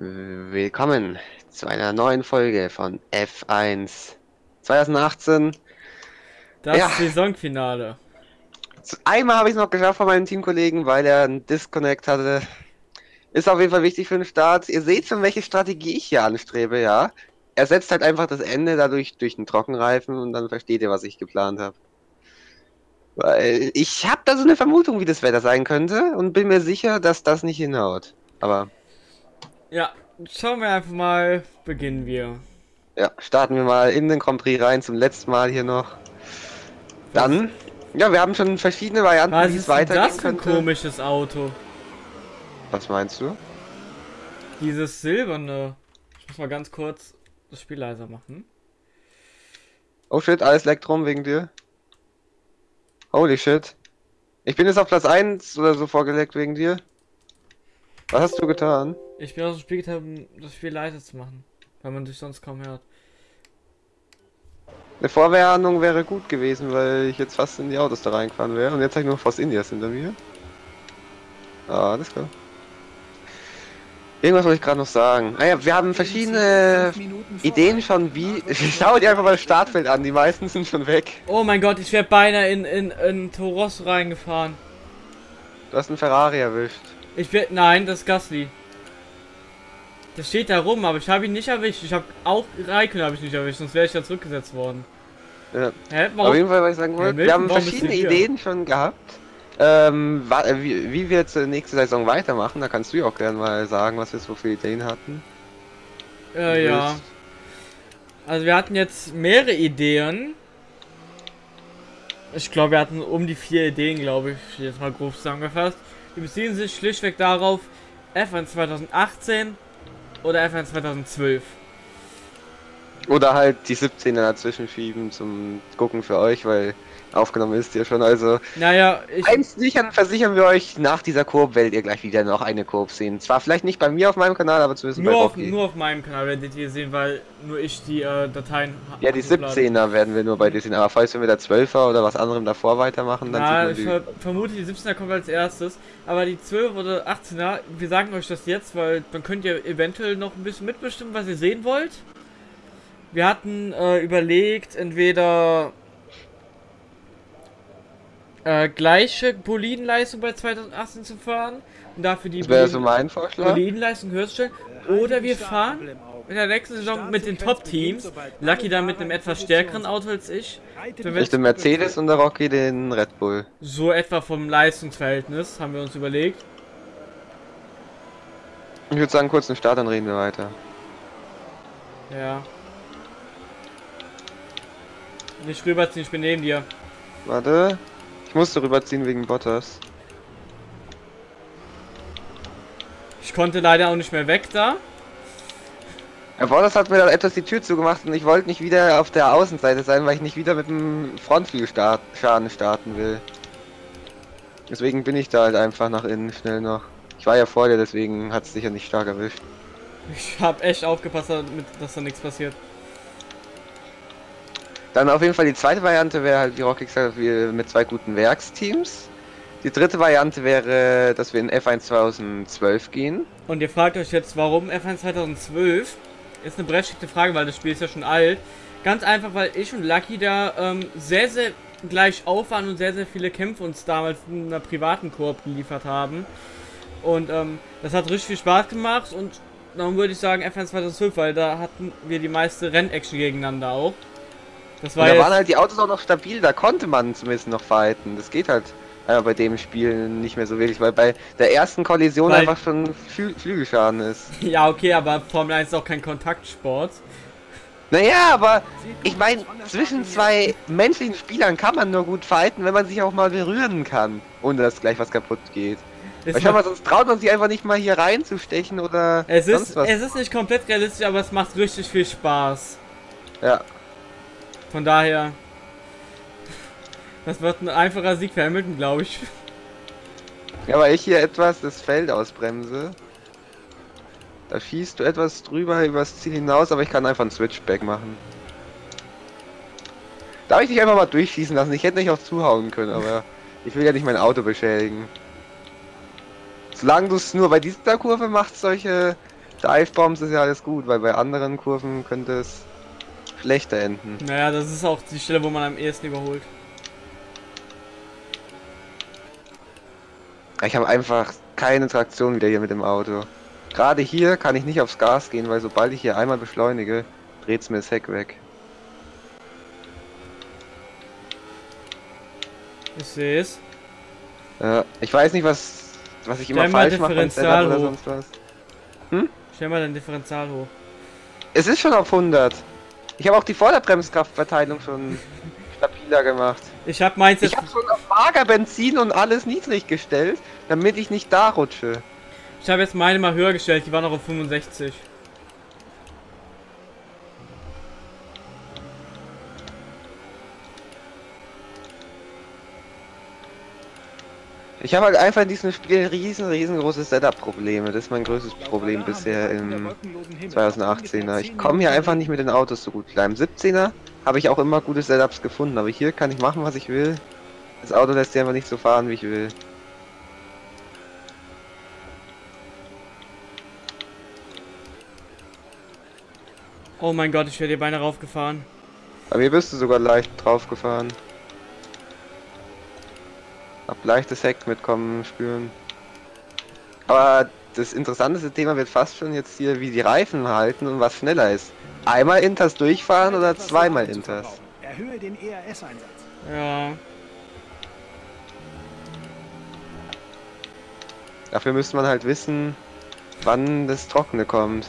Willkommen zu einer neuen Folge von F1 2018. Das Ja. Saisonfinale. Einmal habe ich es noch geschafft von meinem Teamkollegen, weil er einen Disconnect hatte. Ist auf jeden Fall wichtig für den Start. Ihr seht schon, welche Strategie ich hier anstrebe, ja. Er setzt halt einfach das Ende dadurch durch den Trockenreifen und dann versteht ihr, was ich geplant habe. Weil ich habe da so eine Vermutung, wie das Wetter sein könnte und bin mir sicher, dass das nicht hinhaut. Aber Ja, schauen wir einfach mal, beginnen wir. Ja, starten wir mal in den Grand Prix rein, zum letzten Mal hier noch. Dann, ja, wir haben schon verschiedene Varianten, Was wie es ist denn weitergehen das für ein könnte. komisches Auto? Was meinst du? Dieses silberne. Ich muss mal ganz kurz das Spiel leiser machen. Oh shit, alles leckt rum wegen dir. Holy shit. Ich bin jetzt auf Platz 1 oder so vorgelegt wegen dir. Was hast du getan? Ich bin aus dem Spiel getan, um das Spiel leiser zu machen. Weil man dich sonst kaum hört. Eine Vorwarnung wäre gut gewesen, weil ich jetzt fast in die Autos da reingefahren wäre. Und jetzt habe ich nur Force Indias hinter mir. Ah, alles klar. Irgendwas wollte ich gerade noch sagen. Ah ja, wir haben verschiedene Ideen schon, wie. Schau dir einfach mal das Startfeld an, die meisten sind schon weg. Oh mein Gott, ich wäre beinahe in, in, in Toros reingefahren. Du hast einen Ferrari erwischt. Ich bin. Nein, das ist Gasly. Der steht da rum, aber ich habe ihn nicht erwischt. Ich habe auch Raikön habe ich nicht erwischt, sonst wäre ich ja zurückgesetzt worden. Ja. Hä? Auf jeden Fall, was ich sagen wollte, wir haben verschiedene hier? Ideen schon gehabt. Ähm, äh, wie, wie wir jetzt nächste Saison weitermachen, da kannst du ja auch gerne mal sagen, was wir so für Ideen hatten. Äh, ja. Also wir hatten jetzt mehrere Ideen. Ich glaube, wir hatten um die vier Ideen, glaube ich, jetzt mal grob zusammengefasst. Die beziehen sich schlichtweg darauf, F1 2018 oder F1 2012. Oder halt die 17er dazwischen schieben zum Gucken für euch, weil aufgenommen ist ihr schon. Also Naja, ich, eins sichern, versichern wir euch, nach dieser Kurve werdet ihr gleich wieder noch eine Kurve sehen. Zwar vielleicht nicht bei mir auf meinem Kanal, aber zumindest bei nur, auf, Rocky. nur auf meinem Kanal werdet ihr sehen, weil nur ich die äh, Dateien Ja, die hochlade. 17er werden wir nur bei dir sehen, aber falls wir mit der 12er oder was anderem davor weitermachen, dann Na, sieht ich man ver vermute, die 17er kommt als erstes. Aber die 12 oder 18er, wir sagen euch das jetzt, weil dann könnt ihr eventuell noch ein bisschen mitbestimmen, was ihr sehen wollt. Wir hatten äh, überlegt, entweder äh, gleiche Bolidenleistung bei 2018 zu fahren und dafür die die, das wäre so Boliden- mein Vorschlag. Bolidenleistung höher zu stellen. Oder wir fahren in der nächsten Saison mit den Top-Teams. Lucky dann mit einem etwas stärkeren Auto als ich. Ich den Mercedes und der Rocky den Red Bull. so etwa vom Leistungsverhältnis haben wir uns überlegt. Ich würde sagen, kurz einen Start, dann reden wir weiter. Ja. Nicht rüberziehen, ich bin neben dir. Warte. Ich musste rüberziehen wegen Bottas. Ich konnte leider auch nicht mehr weg da. Ja, Bottas hat mir dann etwas die Tür zugemacht und ich wollte nicht wieder auf der Außenseite sein, weil ich nicht wieder mit dem Frontflügelschaden starten will. Deswegen bin ich da halt einfach nach innen schnell noch. Ich war ja vor dir, deswegen hat es dich ja nicht stark erwischt. Ich habe echt aufgepasst, damit, dass da nichts passiert. Dann auf jeden Fall die zweite Variante wäre halt, wie Rocky gesagt hat, wir mit zwei guten Werksteams. Die dritte Variante wäre, dass wir in F1 2012 gehen. Und ihr fragt euch jetzt, warum F1 2012? Ist eine berechtigte Frage, weil das Spiel ist ja schon alt. Ganz einfach, weil ich und Lucky da ähm, sehr, sehr gleich auf waren und sehr, sehr viele Kämpfe uns damals in einer privaten Koop geliefert haben. Und ähm, das hat richtig viel Spaß gemacht und dann würde ich sagen F1 2012, weil da hatten wir die meiste Rennaction gegeneinander auch. Das Und war da jetzt, waren halt die Autos auch noch stabil, da konnte man zumindest noch fighten. Das geht halt äh, bei dem Spiel nicht mehr so wirklich, weil bei der ersten Kollision Weil- einfach schon Flü Flügelschaden ist. ja okay, aber Formel 1 ist auch kein Kontaktsport. Naja, aber ich meine, zwischen zwei menschlichen Spielern kann man nur gut fighten, wenn man sich auch mal berühren kann, ohne dass gleich was kaputt geht. Weil schau mal, sonst traut man sich einfach nicht mal hier reinzustechen oder Es sonst ist, was. es ist nicht komplett realistisch, aber es macht richtig viel Spaß. Ja. Von daher. Das wird ein einfacher Sieg für Hamilton, glaube ich. Ja, weil ich hier etwas das Feld ausbremse. Da schießt du etwas drüber übers Ziel hinaus, aber ich kann einfach einen Switchback machen. Darf ich dich einfach mal durchschießen lassen? Ich hätte nicht auch zuhauen können, aber ich will ja nicht mein Auto beschädigen. Solange du es nur bei dieser Kurve machst, solche Divebombs ist ja alles gut, weil bei anderen Kurven könnte es schlechter enden. Naja, das ist auch die Stelle, wo man am ehesten überholt. Ich habe einfach keine Traktion wieder hier mit dem Auto. Gerade hier kann ich nicht aufs Gas gehen, weil sobald ich hier einmal beschleunige, dreht's mir das Heck weg. Ich sehe es. Ja, ich weiß nicht, was, was ich immer Stell mal falsch mache beim Setup oder sonst was. Stell mal dein Differential hoch. Es ist schon auf 100. Ich habe auch die Vorderbremskraftverteilung schon stabiler gemacht. Ich hab meins Ich habe schon auf mager Benzin und alles niedrig gestellt, damit ich nicht da rutsche. Ich habe jetzt meine mal höher gestellt, die war noch auf 65. Ich habe halt einfach in diesem Spiel riesen, riesengroße Setup-Probleme. Das ist mein größtes Problem bisher im 2018er. Ich komme hier einfach nicht mit den Autos so gut klar. Im 17er habe ich auch immer gute Setups gefunden, aber hier kann ich machen, was ich will. Das Auto lässt sich einfach nicht so fahren, wie ich will. Oh mein Gott, ich werde hier beinahe raufgefahren. Aber hier bist du sogar leicht drauf gefahren. Hab leichtes Heck mitkommen spüren. Aber das interessanteste Thema wird fast schon jetzt hier, wie die Reifen halten und was schneller ist. Einmal Inters durchfahren oder zweimal Inters? Erhöhe den ERS-Einsatz. Ja. Dafür müsste man halt wissen, wann das Trockene kommt.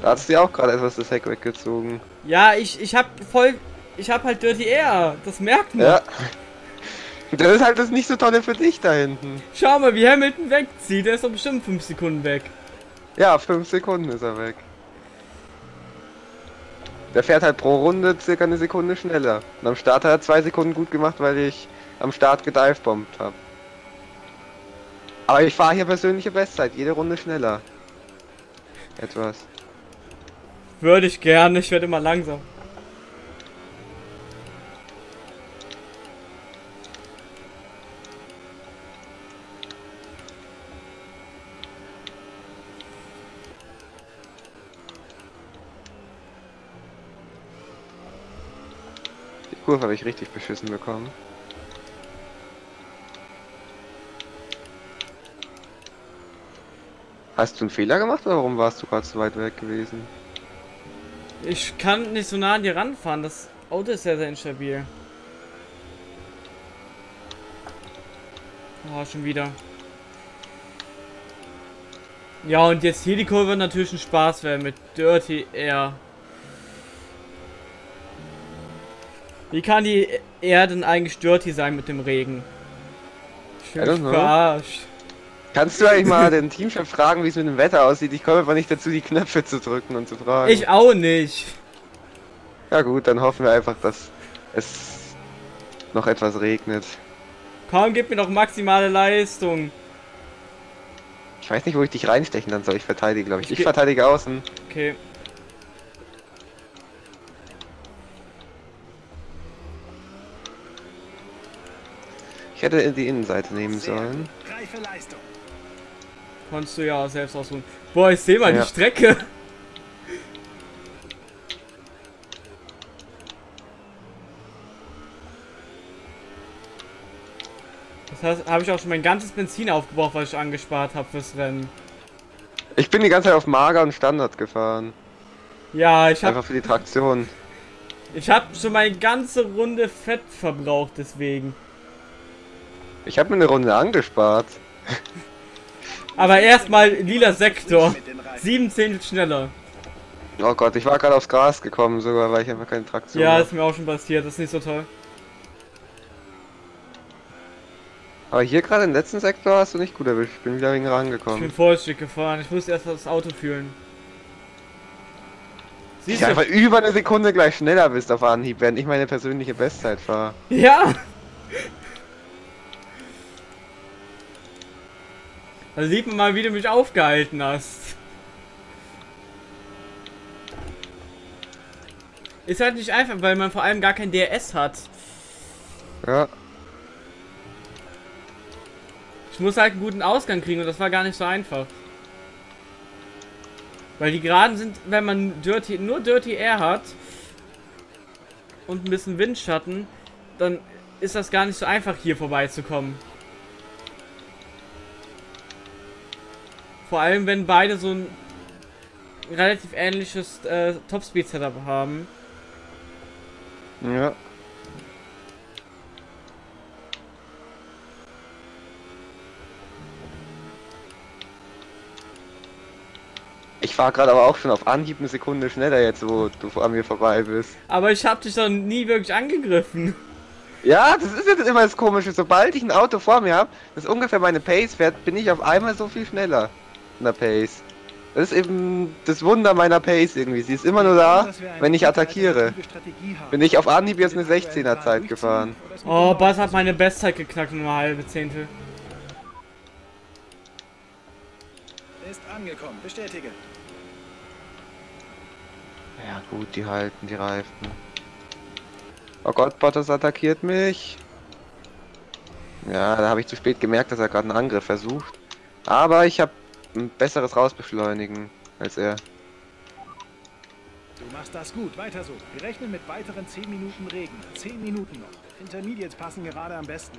Da hast du ja auch gerade etwas das Heck weggezogen. Ja, ich, ich hab voll. Ich hab halt Dirty Air. Das merkt man. Ja. Das ist halt das nicht so tolle für dich da hinten. Schau mal, wie Hamilton wegzieht. Der ist doch bestimmt 5 Sekunden weg. Ja, 5 Sekunden ist er weg. Der fährt halt pro Runde circa eine Sekunde schneller. Und am Start hat er zwei Sekunden gut gemacht, weil ich am Start gedivebombt habe. Aber ich fahre hier persönliche Bestzeit, jede Runde schneller. Etwas. Würde ich gerne. Ich werde immer langsam. Kurve habe ich richtig beschissen bekommen. Hast du einen Fehler gemacht oder warum warst du gerade so weit weg gewesen? Ich kann nicht so nah an dir ranfahren. Das Auto ist sehr, sehr instabil. Oh, schon wieder. Ja, und jetzt hier die Kurve natürlich ein Spaß werden mit Dirty Air. Wie kann die Air denn eigentlich dirty sein mit dem Regen? Ich know. verarscht. Kannst du eigentlich mal den Teamchef fragen, wie es mit dem Wetter aussieht? Ich komme einfach nicht dazu, die Knöpfe zu drücken und zu fragen. Ich auch nicht. Ja gut, dann hoffen wir einfach, dass es noch etwas regnet. Komm, gib mir doch maximale Leistung. Ich weiß nicht, wo ich dich reinstechen dann soll. Ich verteidige, glaube ich. Ich Ich verteidige außen. Okay. Ich hätte die Innenseite nehmen sollen. gut. Reife Leistung. Konntest du ja selbst ausruhen. Boah, ich sehe mal Ja. die Strecke. Das heißt, habe ich auch schon mein ganzes Benzin aufgebraucht, was ich angespart habe fürs Rennen. Ich bin die ganze Zeit auf Mager und Standard gefahren. Ja, ich habe Einfach für die Traktion. ich hab schon meine ganze Runde Fett verbraucht, deswegen. Ich habe mir eine Runde angespart. Aber erstmal lila Sektor. Mit den Reifen. Sieben Zehntel schneller. Oh Gott, ich war gerade aufs Gras gekommen sogar, weil ich einfach keine Traktion Ja, hab. ist mir auch schon passiert. Das ist nicht so toll. Aber hier gerade im letzten Sektor hast du nicht gut erwischt. Ich bin wieder wegen Ich rangekommen. bin Vollstück gefahren. Ich musste erst das Auto fühlen. Siehst Ich du? einfach über eine Sekunde gleich schneller bist auf Anhieb, während ich meine persönliche Bestzeit fahre. Ja! Da sieht man mal, wie du mich aufgehalten hast. Ist halt nicht einfach, weil man vor allem gar kein DRS hat. Ja. Ich muss halt einen guten Ausgang kriegen und das war gar nicht so einfach. Weil die Geraden sind, wenn man Dirty, nur Dirty Air hat und ein bisschen Windschatten, dann ist das gar nicht so einfach hier vorbeizukommen. Vor allem, wenn beide so ein relativ ähnliches äh, Topspeed-Setup haben. Ja. Ich war gerade aber auch schon auf Anhieb eine Sekunde schneller jetzt, wo du an mir vorbei bist. Aber ich habe dich doch nie wirklich angegriffen. Ja, das ist jetzt immer das Komische. Sobald ich ein Auto vor mir habe, das ungefähr meine Pace fährt, bin ich auf einmal so viel schneller. In der Pace. Das ist eben das Wunder meiner Pace irgendwie. Sie ist immer nur da, wenn ich attackiere. Bin ich auf Anhieb jetzt eine 16er Zeit gefahren. Oh, Bass hat meine Bestzeit geknackt um eine halbe Zehntel. Ist angekommen. Bestätige. Ja gut, die halten die Reifen. Oh Gott, Bottas attackiert mich. Ja, da habe ich zu spät gemerkt, dass er gerade einen Angriff versucht. Aber ich habe ein besseres Rausbeschleunigen als er. Du machst das gut. Weiter so. Wir rechnen mit weiteren 10 Minuten Regen. 10 Minuten noch. Intermediates passen gerade am besten.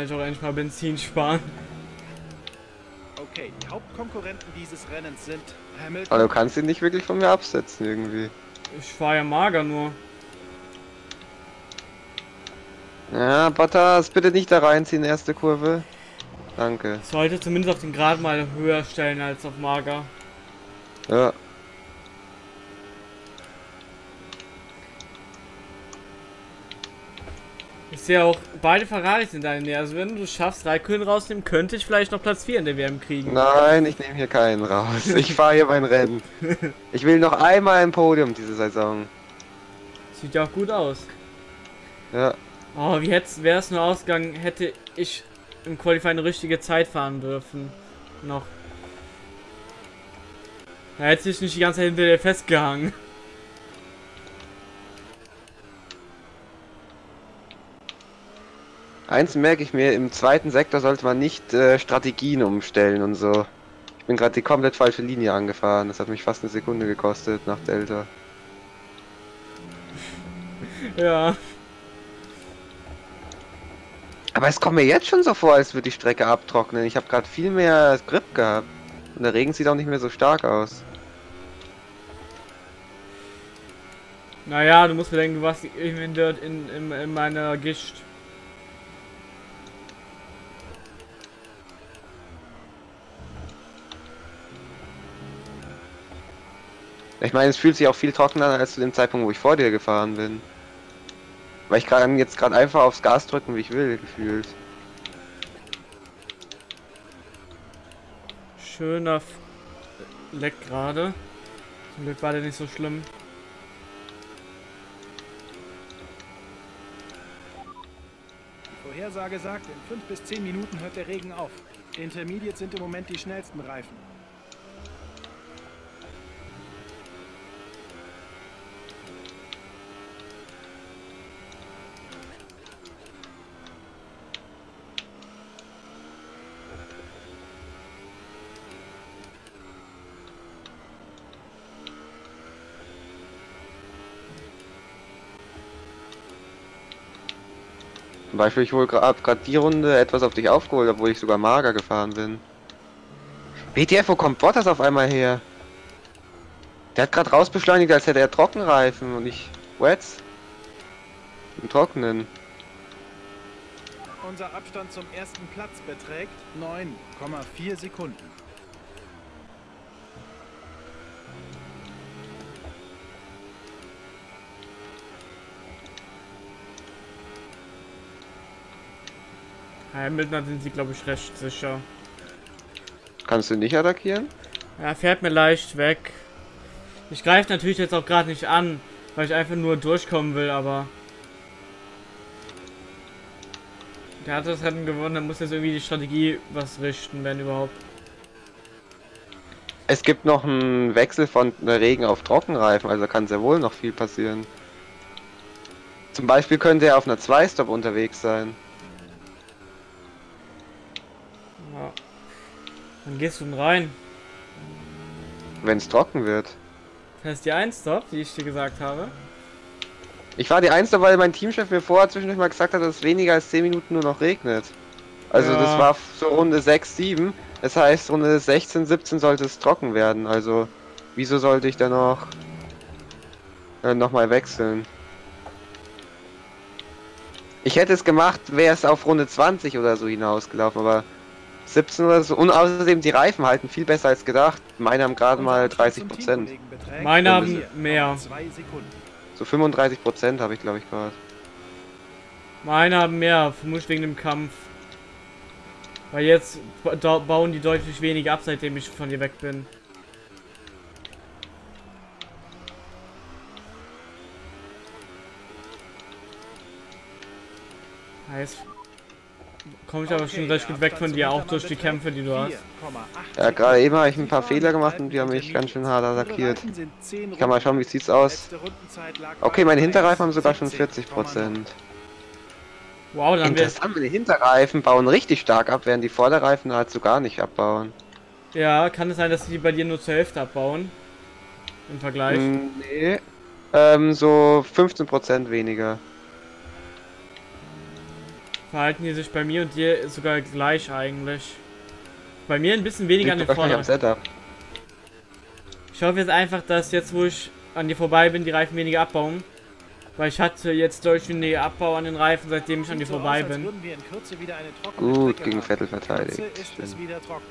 Kann ich auch endlich mal Benzin sparen. Okay, die Hauptkonkurrenten dieses Rennens sind Hamilton. Aber du kannst ihn nicht wirklich von mir absetzen irgendwie. Ich fahre ja mager nur. Ja, Bottas, bitte nicht da reinziehen, erste Kurve. Danke. Ich sollte zumindest auf den Grad mal höher stellen als auf mager. Ja. Ich sehe auch, beide Ferraris in der Nähe. Also wenn du schaffst, Raikkonen rausnehmen, könnte ich vielleicht noch Platz 4 in der WM kriegen. Nein, ich nehme hier keinen raus. Ich fahre hier mein Rennen. Ich will noch einmal ein Podium diese Saison. Sieht ja auch gut aus. Ja. Oh, wie wäre es nur ausgegangen, hätte ich im Qualifying eine richtige Zeit fahren dürfen. Noch. Da hätte ich nicht die ganze Zeit hinter dir festgehangen. Eins merke ich mir, im zweiten Sektor sollte man nicht äh, Strategien umstellen und so. Ich bin gerade die komplett falsche Linie angefahren. Das hat mich fast eine Sekunde gekostet nach Delta. Ja. Aber es kommt mir jetzt schon so vor, als würde die Strecke abtrocknen. Ich habe gerade viel mehr Grip gehabt. Und der Regen sieht auch nicht mehr so stark aus. Naja, du musst bedenken, du warst in, in, in meiner Gischt. Ich meine, es fühlt sich auch viel trockener an als zu dem Zeitpunkt, wo ich vor dir gefahren bin. Weil ich kann jetzt gerade einfach aufs Gas drücken, wie ich will, gefühlt. Schöner F Leck gerade. Zum Glück war der nicht so schlimm. Die Vorhersage sagt, in 5 bis 10 Minuten hört der Regen auf. Intermediate sind im Moment die schnellsten Reifen. Zum Beispiel, ich hole gerade die Runde etwas auf dich aufgeholt, obwohl ich sogar mager gefahren bin. WTF, wo kommt Bottas auf einmal her? Der hat gerade rausbeschleunigt, als hätte er Trockenreifen und ich Wets. Im Trockenen. Unser Abstand zum ersten Platz beträgt 9,4 Sekunden. Hamilton sind sie, glaube ich, recht sicher. Kannst du nicht attackieren? Ja, fährt mir leicht weg. Ich greife natürlich jetzt auch gerade nicht an, weil ich einfach nur durchkommen will, aber... Der hat das Rennen gewonnen, dann muss jetzt irgendwie die Strategie was richten, wenn überhaupt. Es gibt noch einen Wechsel von Regen auf Trockenreifen, also kann sehr wohl noch viel passieren. Zum Beispiel könnte er auf einer 2-Stop unterwegs sein. Ja. Dann gehst du denn rein. Wenn es trocken wird. Das ist die 1 Stop, die ich dir gesagt habe. Ich war die Einste, weil mein Teamchef mir vorher zwischendurch mal gesagt hat, dass es weniger als 10 Minuten nur noch regnet. Also Ja. das war so Runde 6, 7. Das heißt, Runde 16, 17 sollte es trocken werden. Also wieso sollte ich dann noch äh, nochmal wechseln? Ich hätte es gemacht, wäre es auf Runde 20 oder so hinausgelaufen, aber 17 oder so. Und außerdem die Reifen halten viel besser als gedacht. Meine haben gerade mal 30 Prozent. Meine haben mehr. So 35 Prozent habe ich glaube ich gerade. Meine haben mehr, vermutlich wegen dem Kampf. Weil jetzt bauen die deutlich weniger ab, seitdem ich von dir weg bin. Heißt, komme ich aber schon recht gut weg von dir, auch durch die Kämpfe, die du hast. Ja, gerade eben habe ich ein paar Fehler gemacht und die haben mich ganz schön hart attackiert. Ich kann mal schauen, wie sieht's aus. Okay, meine Hinterreifen haben sogar schon 40 Prozent. Wow, dann Interessant, meine Hinterreifen bauen richtig stark ab, während die Vorderreifen nahezu gar nicht abbauen. ja, kann es sein, dass die bei dir nur zur Hälfte abbauen? Im Vergleich? Hm, nee. Ähm, so 15 Prozent weniger. Verhalten die sich bei mir und dir sogar gleich eigentlich. Bei mir ein bisschen weniger an Liegt den wahrscheinlich am Vorderen. Ich hoffe jetzt einfach, dass jetzt, wo ich an dir vorbei bin, die Reifen weniger abbauen. Weil ich hatte jetzt deutlich weniger Abbau an den Reifen, seitdem ich an dir vorbei bin. Gut, gegen Vettel verteidigt. Ist es wieder trocken.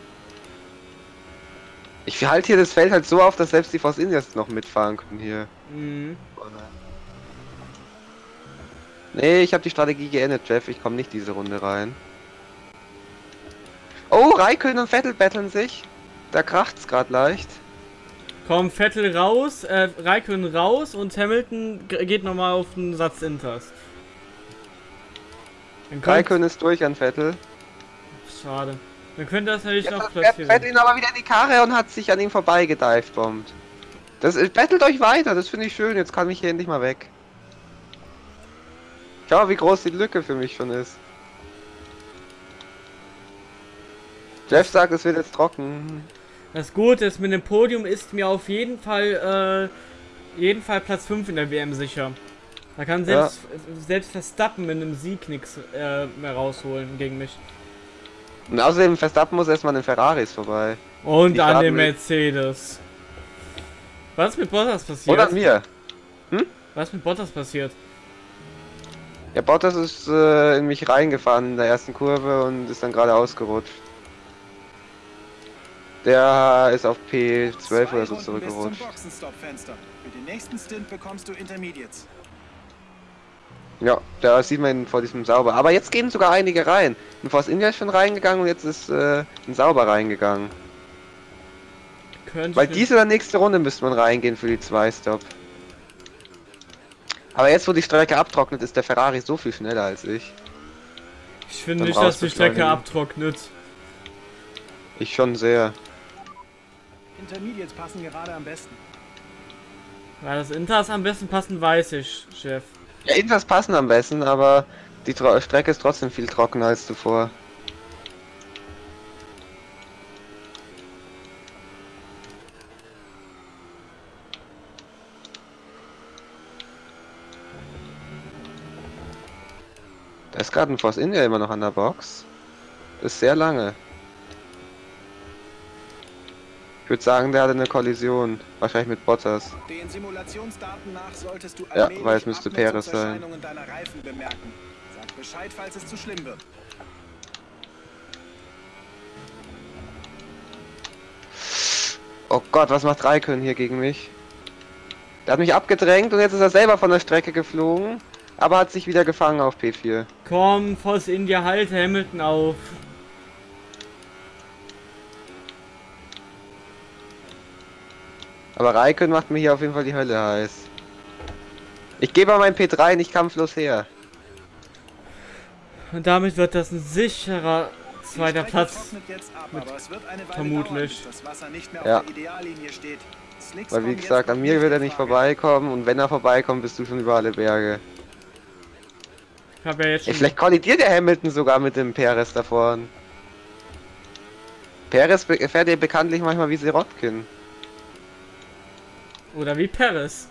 Ich halte hier das Feld halt so auf, dass selbst die Force Indians noch mitfahren können hier. Mhm. Nee, ich habe die Strategie geändert, Jeff. Ich komme nicht diese Runde rein. Oh, Raikön und Vettel betteln sich. Da kracht's gerade leicht. Komm, Vettel raus, äh, Raikön raus und Hamilton geht nochmal auf den Satz Inters. Raikön ist durch an Vettel. Schade. Dann könnte das natürlich noch Jetzt fährt Platz Vettel ihn aber wieder in die Karre und hat sich an ihm vorbei gedivebombt. Das ist, bettelt euch weiter, das finde ich schön. Jetzt kann ich hier endlich mal weg. Schau, wie groß die Lücke für mich schon ist. Jeff sagt, es wird jetzt trocken. Das Gute ist, mit dem Podium ist mir auf jeden Fall, äh, jeden Fall Platz 5 in der WM sicher. Da kann selbst, selbst Verstappen mit einem Sieg nichts äh, mehr rausholen gegen mich. Und außerdem, Verstappen muss erstmal an den Ferraris vorbei. Und Die an mit- Mercedes. Was ist mit Bottas passiert? Oder an mir. Was ist mit Bottas passiert? Ja, Bottas ist äh, in mich reingefahren in der ersten Kurve und ist dann gerade ausgerutscht. Der ist auf P12 oder so zurückgerutscht. Boxenstopp-Fenster. Für den nächsten Stint bekommst du Intermediates. Ja, da sieht man ihn vor diesem Sauber. Aber jetzt gehen sogar einige rein. Ein Force India ist schon reingegangen und jetzt ist äh, ein Sauber reingegangen. Weil diese oder nächste Runde müsste man reingehen für die 2-Stop. Aber jetzt, wo die Strecke abtrocknet, ist der Ferrari so viel schneller als ich. Ich finde nicht, dass die Strecke abtrocknet. Ich schon sehr. Intermediates passen gerade am besten. Ja, das Inters am besten passen, weiß ich, Chef. Ja, Inters passen am besten, aber die Tro Strecke ist trotzdem viel trockener als zuvor. Ist gerade ein Force India immer noch an der Box. Ist sehr lange. Ich würde sagen, der hatte eine Kollision. Wahrscheinlich mit Bottas. Nach Ja, weil es müsste Perez sein. Bescheid, falls es zu schlimm wird. Oh Gott, was macht Raikön hier gegen mich? Der hat mich abgedrängt und jetzt ist er selber von der Strecke geflogen, aber hat sich wieder gefangen auf P4. Komm, Force India, halte Hamilton auf. Aber Raikön macht mir hier auf jeden Fall die Hölle heiß. Ich gebe mein P3 nicht kampflos her. Und damit wird das ein sicherer zweiter Platz. ab, vermutlich. dauern, bis das Wasser nicht mehr Ja. auf der Ideallinie steht. Slicks Weil wie gesagt, an mir wird er nicht vorbeikommen und wenn er vorbeikommt, bist du schon über alle Berge. Ich habe ja jetzt Ey, vielleicht kollidiert der Hamilton sogar mit dem Perez da vorne. Perez fährt ja bekanntlich manchmal wie Sirotkin. Oder wie Paris.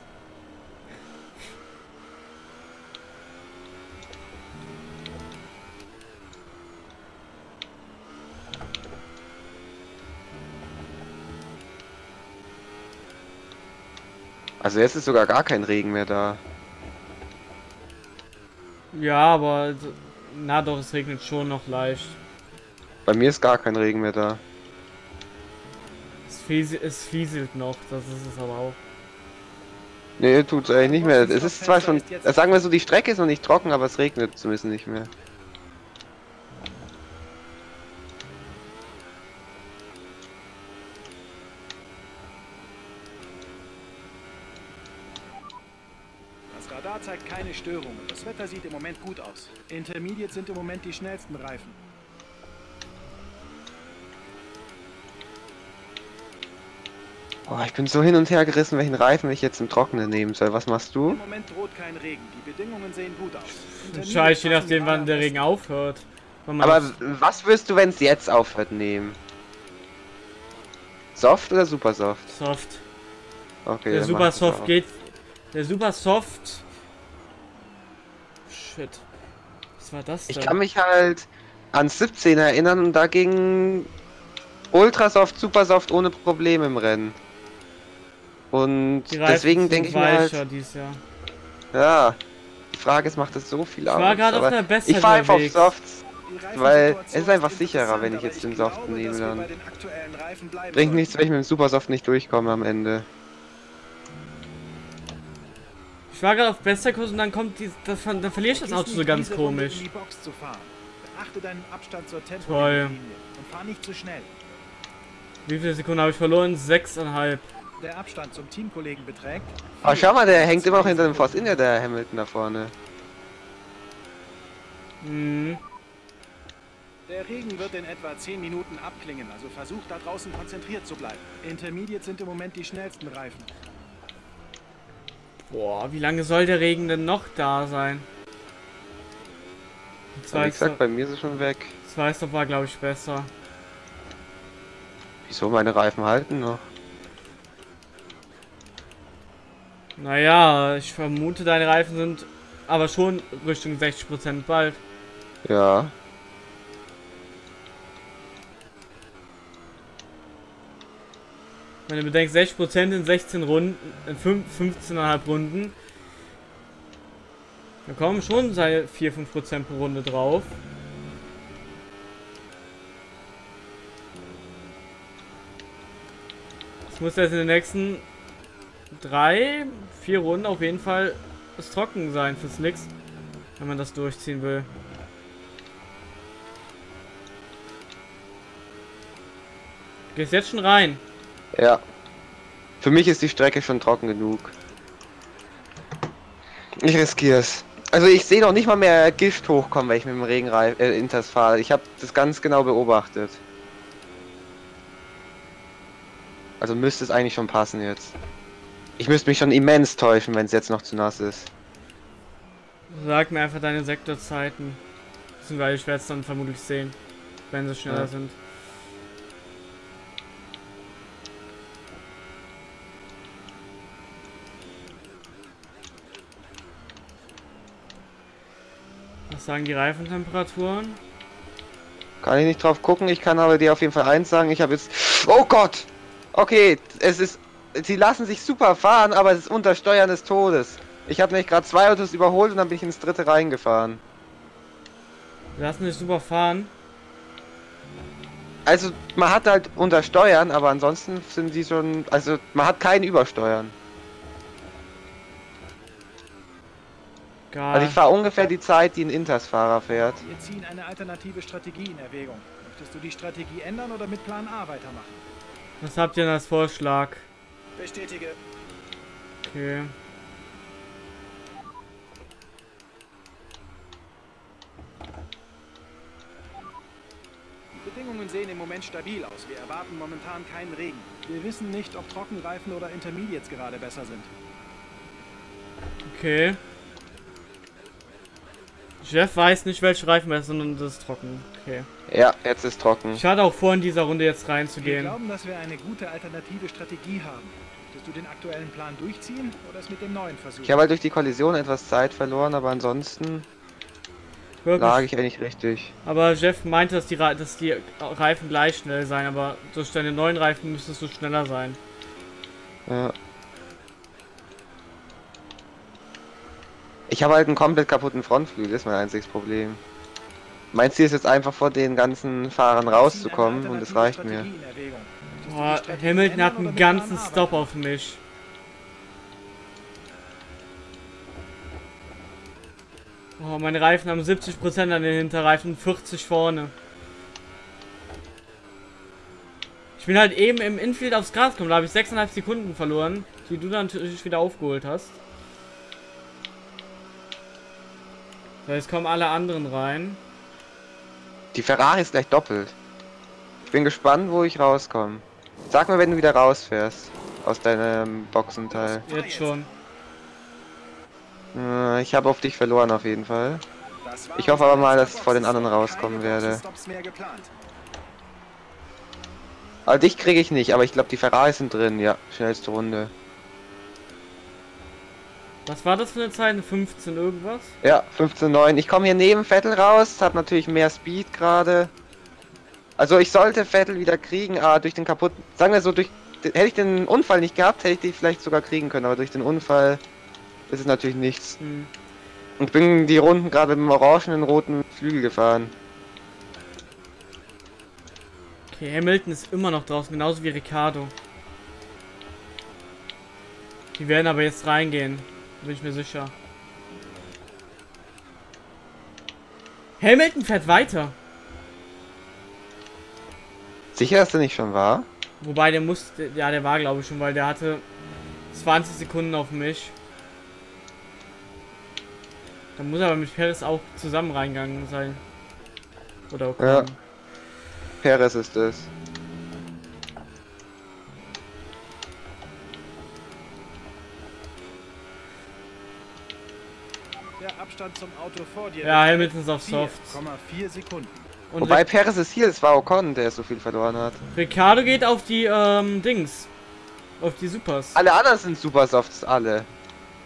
Also jetzt ist sogar gar kein Regen mehr da. Ja, aber. so- Na doch, es regnet schon noch leicht. Bei mir ist gar kein Regen mehr da. Es, fies, es fieselt noch, das ist es aber auch. Nee, tut's eigentlich nicht mehr. Es ist zwar schon, sagen wir so, die Strecke ist noch nicht trocken, aber es regnet zumindest nicht mehr. Das Radar zeigt keine Störungen. Das Wetter sieht im Moment gut aus. Intermediate sind im Moment die schnellsten Reifen. Boah, ich bin so hin und her gerissen, welchen Reifen ich jetzt im Trockenen nehmen soll. Was machst du? Im Moment droht kein Regen. Die Bedingungen sehen gut aus. Scheiße, je nachdem, wann der Regen aufhört. Aber was wirst du, wenn es jetzt aufhört, nehmen? Soft oder super soft? Soft. Okay. Der dann Super Soft geht. Der Super Soft. Shit. Was war das denn? Ich kann mich halt an 17 erinnern und da ging Ultrasoft, Supersoft ohne Probleme im Rennen. Und deswegen denke ich mir halt, ja, die Frage ist, macht das so viel Ich aus? war gerade auf der besseren Ich fahre einfach auf. Softs. Weil es ist einfach sicherer, wenn ich jetzt den dass nehme dann. Bringt nichts, wenn ich mit dem Supersoft nicht durchkomme am Ende. Ich war gerade auf bester Kurs und dann kommt die, das, dann verliere ich das Auto so ganz komisch. Toll. Tempolinie und fahr nicht zu schnell. Wie viele Sekunden habe ich verloren? Sechseinhalb. Der Abstand zum Teamkollegen beträgt. Aber schau mal, der hängt immer noch hinter dem Force India, der Hamilton da vorne. Mhm. Der Regen wird in etwa 10 Minuten abklingen, also versuch da draußen konzentriert zu bleiben. Intermediate sind im Moment die schnellsten Reifen. Boah, wie lange soll der Regen denn noch da sein? Aber wie gesagt, bei mir ist es schon weg. Stop war, glaube ich, besser. Wieso meine Reifen halten noch? Naja, ich vermute, deine Reifen sind aber schon Richtung 60% bald. Ja. Wenn du bedenkst, 60% in 16 Runden, in 5, 15,5 Runden. Da kommen schon seine 4-5% pro Runde drauf. Das muss jetzt in den nächsten drei, vier Runden auf jeden Fall es trocken sein für Slicks, wenn man das durchziehen will. Gehst jetzt schon rein. Ja. Für mich ist die Strecke schon trocken genug. Ich riskiere es. Also ich sehe noch nicht mal mehr Gift hochkommen, wenn ich mit dem Regenreif äh, Inters fahre. Ich habe das ganz genau beobachtet. Also müsste es eigentlich schon passen jetzt. Ich müsste mich schon immens täuschen, wenn es jetzt noch zu nass ist. Sag mir einfach deine Sektorzeiten. Beziehungsweise ich werde es dann vermutlich sehen, wenn sie schneller Ja. sind. Sagen die Reifentemperaturen? Kann ich nicht drauf gucken, ich kann aber dir auf jeden Fall eins sagen, ich habe jetzt... Oh Gott! Okay, es ist... Sie lassen sich super fahren, aber es ist unter Steuern des Todes. Ich habe nämlich gerade zwei Autos überholt und dann bin ich ins dritte reingefahren. Wir lassen dich super fahren. Also, man hat halt unter Steuern, aber ansonsten sind die schon... Also, man hat kein Übersteuern. Geil. Also ich fahre ungefähr die Zeit, die ein Inters-Fahrer fährt. Wir ziehen eine alternative Strategie in Erwägung. Möchtest du die Strategie ändern oder mit Plan A weitermachen? Was habt ihr denn als Vorschlag? Bestätige. Okay. Die Bedingungen sehen im Moment stabil aus. Wir erwarten momentan keinen Regen. Wir wissen nicht, ob Trockenreifen oder Intermediates gerade besser sind. Okay. Jeff weiß nicht, welche Reifen besser sind und das ist trocken. Okay. Ja, jetzt ist trocken. Ich hatte auch vor, in dieser Runde jetzt Wir reinzugehen. glauben, dass wir eine gute alternative Strategie haben. Möchtest du den aktuellen Plan durchziehen oder es mit dem neuen versuchen? Ich habe halt durch die Kollision etwas Zeit verloren, aber ansonsten Wirklich. lag ich eigentlich richtig. Aber Jeff meinte, dass die, dass die Reifen gleich schnell sein, aber durch deine neuen Reifen müsstest du schneller sein. Ja. Ich habe halt einen komplett kaputten Frontflügel, das ist mein einziges Problem. Mein Ziel ist jetzt einfach vor den ganzen Fahrern rauszukommen und das reicht mir. Boah, Hamilton hat einen ganzen Stop auf mich. Oh, meine Reifen haben 70% an den Hinterreifen, 40 vorne. Ich bin halt eben im Infield aufs Gras gekommen, da habe ich 6,5 Sekunden verloren, die du dann natürlich wieder aufgeholt hast. So, jetzt kommen alle anderen rein. Die Ferrari ist gleich doppelt. Ich bin gespannt, wo ich rauskomme. Sag mir, wenn du wieder rausfährst. Aus deinem Boxenteil. Jetzt schon. Äh, ich habe auf dich verloren auf jeden Fall. Ich hoffe aber mal, dass ich vor den anderen rauskommen werde. Also dich kriege ich nicht, aber ich glaube die Ferraris sind drin. Ja, schnellste Runde. Was war das für eine Zeit? Eine 15 irgendwas? Ja, 15,9. Ich komme hier neben Vettel raus, habe natürlich mehr Speed gerade. Also ich sollte Vettel wieder kriegen, aber durch den kaputten... Sagen wir so, durch... Hätte ich den Unfall nicht gehabt, hätte ich die vielleicht sogar kriegen können, aber durch den Unfall ist es natürlich nichts. Hm. Und bin die Runden gerade mit dem orangenen roten Flügel gefahren. Okay, Hamilton ist immer noch draußen, genauso wie Ricardo. Die werden aber jetzt reingehen, bin ich mir sicher. Hamilton fährt weiter. Sicher, dass der nicht schon war? Wobei der musste, ja, der war glaube ich schon, weil der hatte 20 Sekunden auf mich. Da muss er aber mit Perez auch zusammen reingegangen sein. Oder okay. Ja. Perez ist es. Der Abstand zum Auto vor dir. Ja, Hamilton ist auf Soft. 4,4 Sekunden. Und Wobei Perez ist hier, es war Ocon, der so viel verloren hat. Ricardo geht auf die ähm, Dings. Auf die Supers. Alle anderen sind super Softs, alle.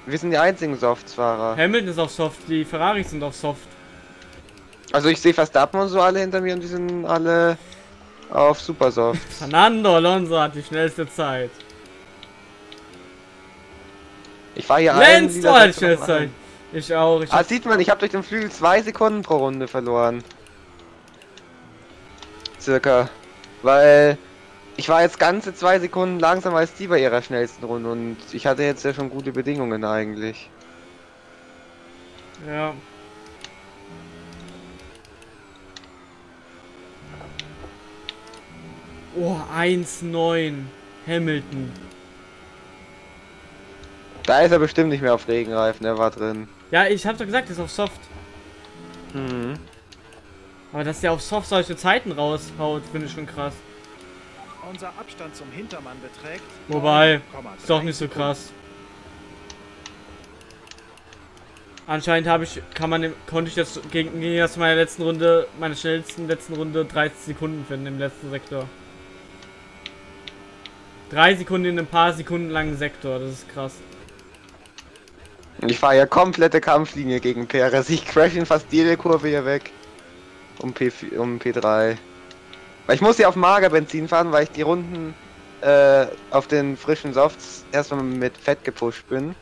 Wir sind die einzigen Softs-Fahrer. Hamilton ist auf Soft, die Ferraris sind auf Soft. Also ich sehe Verstappen und so alle hinter mir und die sind alle auf Super Soft. Fernando Alonso hat die schnellste Zeit. Ich war hier Lenz, einen du halt Sektion schnellste Zeit. Ich auch. Ich Ah, sieht man, ich habe durch den Flügel zwei Sekunden pro Runde verloren. Circa. Weil ich war jetzt ganze zwei Sekunden langsamer als die bei ihrer schnellsten Runde und ich hatte jetzt ja schon gute Bedingungen eigentlich. ja. Oh, 1,9. Hamilton. Da ist er bestimmt nicht mehr auf Regenreifen, er war drin. Ja, ich hab doch gesagt, er ist auf Soft. Mhm. Aber dass der auf Soft solche Zeiten raushaut, finde ich schon krass. Unser Abstand zum Hintermann beträgt. Wobei, 9,3 Ist doch nicht so krass. Anscheinend habe ich, kann man, im- konnte ich jetzt gegen, gegen das meiner letzten Runde, meiner schnellsten letzten Runde 30 Sekunden finden im letzten Sektor. Drei Sekunden in einem paar Sekunden langen Sektor, das ist krass. Ich fahre ja komplette Kampflinie gegen Perez. Ich crash in fast jede Kurve hier weg. Um, P um P3. Weil ich muss ja auf Magerbenzin fahren, weil ich die Runden äh, auf den frischen Softs erstmal mit Fett gepusht bin.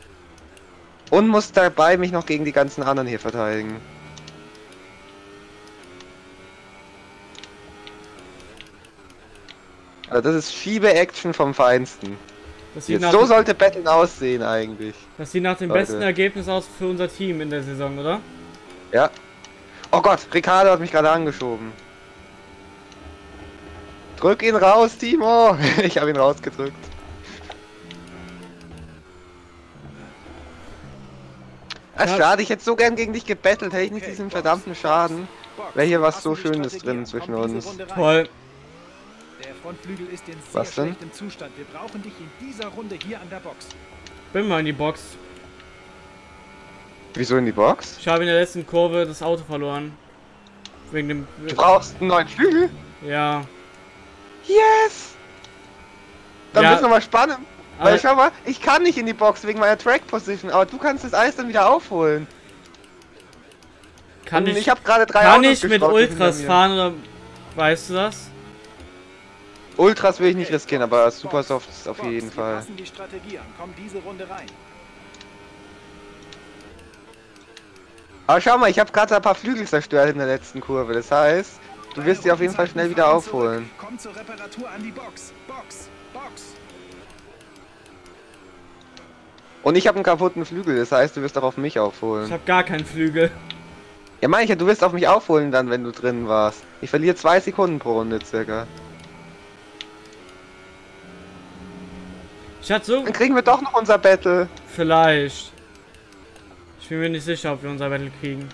Und muss dabei mich noch gegen die ganzen anderen hier verteidigen. Also das ist Schiebe-Action vom Feinsten. Das Jetzt, so sollte Battlen aussehen eigentlich. Das sieht nach dem Leute. besten Ergebnis aus für unser Team in der Saison, oder? Ja. Oh Gott, Ricardo hat mich gerade angeschoben. Drück ihn raus, Timo! ich habe ihn rausgedrückt. Ach, schade, ich hätte so gern gegen dich gebettelt, hätte ich nicht diesen verdammten Schaden. Wäre hier was so Schönes drin zwischen uns. Toll. Frontflügel ist in sehr Was denn? schlechtem Zustand. Wir brauchen dich in dieser Runde hier an der Box. Bin mal in die Box. Wieso in die Box? Ich habe in der letzten Kurve das Auto verloren. Wegen dem. Du brauchst einen neuen Flügel? Ja. Yes! Dann Ja. wird's nochmal spannend. Weil Aber- schau mal, ich kann nicht in die Box wegen meiner Track Position, aber du kannst das Eis dann wieder aufholen. Kann Und ich, ich habe gerade drei kann Autos ich mit Ultras fahren oder weißt du das? Ultras will ich nicht riskieren, aber Supersoft ist auf jeden Fall. Aber schau mal, ich habe gerade ein paar Flügel zerstört in der letzten Kurve. Das heißt, du wirst die auf jeden Fall schnell wieder aufholen. Komm zur Reparatur an die Box. Box. Box. Und ich habe einen kaputten Flügel, das heißt, du wirst auch auf mich Ich aufholen. habe gar keinen Flügel. Ja, meine ich ja, du wirst auf mich aufholen dann, wenn du drin warst. Ich verliere zwei Sekunden pro Runde circa. Ich hatte so. Dann kriegen wir doch noch unser Battle. Vielleicht. Ich bin mir nicht sicher, ob wir unser Battle kriegen.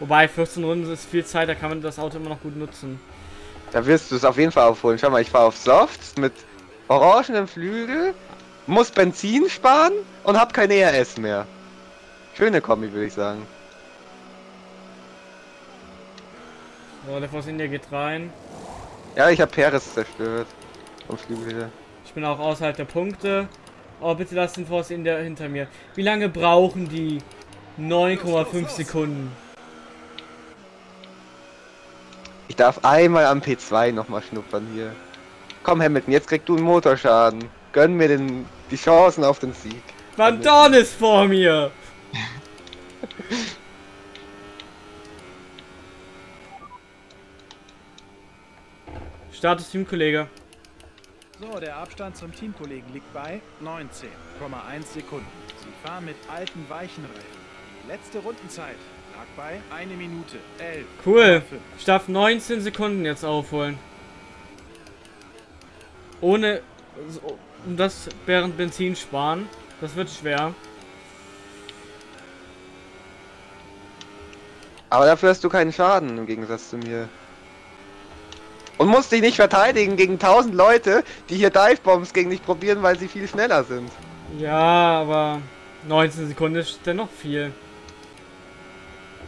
Wobei 14 Runden ist viel Zeit, da kann man das Auto immer noch gut nutzen. Da wirst du es auf jeden Fall aufholen. Schau mal, ich fahre auf Softs mit orangenem Flügel, muss Benzin sparen und hab kein ERS mehr. Schöne Kombi, würde ich sagen. So, der Force India geht rein. Ja, ich habe Peres zerstört. Vom Flügel her. Ich bin auch außerhalb der Punkte. Oh, bitte lass den Force India hinter mir. Wie lange brauchen die? 9,5 Sekunden. Ich darf einmal am P2 nochmal schnuppern hier. Komm Hamilton, jetzt kriegst du einen Motorschaden. Gönn mir den, die Chancen auf den Sieg. Van Dorn ist vor mir! Status Teamkollege. So, der Abstand zum Teamkollegen liegt bei 19,1 Sekunden. Sie fahren mit alten weichen Reifen. Die letzte Rundenzeit lag bei 1 Minute 11. Cool. Ich darf 19 Sekunden jetzt aufholen. Ohne. so- Und das während Benzin sparen. Das wird schwer. Aber dafür hast du keinen Schaden im Gegensatz zu mir. Und musst dich nicht verteidigen gegen 1000 Leute, die hier Divebombs gegen dich probieren, weil sie viel schneller sind. Ja, aber 19 Sekunden ist dennoch viel.